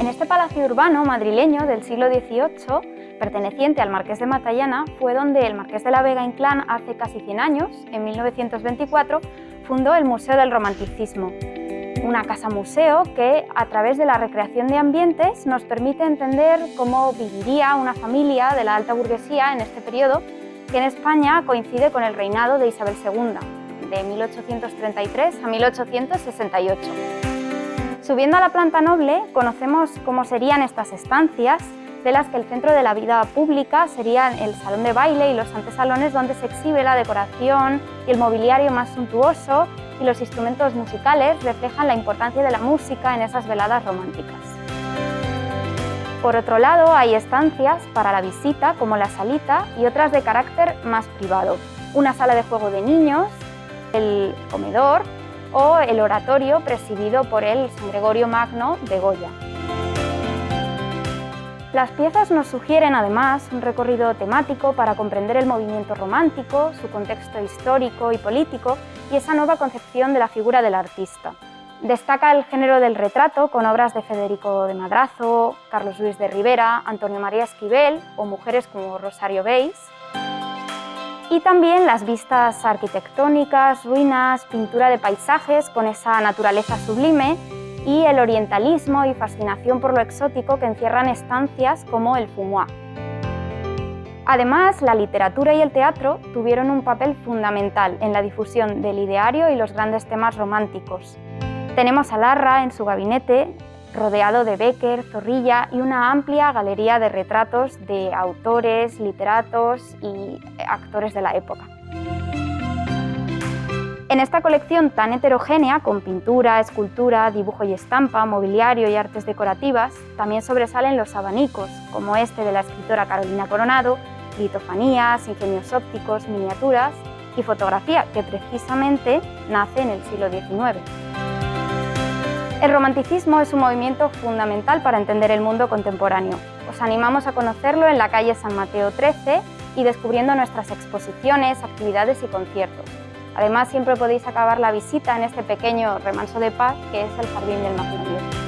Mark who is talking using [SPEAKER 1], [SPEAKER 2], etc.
[SPEAKER 1] En este palacio urbano madrileño del siglo XVIII, perteneciente al Marqués de Matallana, fue donde el Marqués de la Vega Inclán hace casi 100 años, en 1924, fundó el Museo del Romanticismo, una casa museo que, a través de la recreación de ambientes, nos permite entender cómo viviría una familia de la alta burguesía en este periodo, que en España coincide con el reinado de Isabel II, de 1833 a 1868. Subiendo a la planta noble, conocemos cómo serían estas estancias, de las que el centro de la vida pública serían el salón de baile y los antesalones donde se exhibe la decoración y el mobiliario más suntuoso y los instrumentos musicales reflejan la importancia de la música en esas veladas románticas. Por otro lado, hay estancias para la visita, como la salita, y otras de carácter más privado. Una sala de juego de niños, el comedor o el oratorio presidido por el San Gregorio Magno de Goya. Las piezas nos sugieren además un recorrido temático para comprender el movimiento romántico, su contexto histórico y político y esa nueva concepción de la figura del artista. Destaca el género del retrato con obras de Federico de Madrazo, Carlos Luis de Rivera, Antonio María Esquivel o mujeres como Rosario Beis. Y también las vistas arquitectónicas, ruinas, pintura de paisajes con esa naturaleza sublime y el orientalismo y fascinación por lo exótico que encierran estancias como el fumoir. Además, la literatura y el teatro tuvieron un papel fundamental en la difusión del ideario y los grandes temas románticos. Tenemos a Larra en su gabinete, rodeado de Becker, Zorrilla y una amplia galería de retratos de autores, literatos y actores de la época. En esta colección tan heterogénea, con pintura, escultura, dibujo y estampa, mobiliario y artes decorativas, también sobresalen los abanicos, como este de la escritora Carolina Coronado, litofanías, ingenios ópticos, miniaturas y fotografía, que precisamente nace en el siglo XIX. El romanticismo es un movimiento fundamental para entender el mundo contemporáneo. Os animamos a conocerlo en la calle San Mateo 13 y descubriendo nuestras exposiciones, actividades y conciertos. Además, siempre podéis acabar la visita en este pequeño remanso de paz que es el Jardín del Maquinario.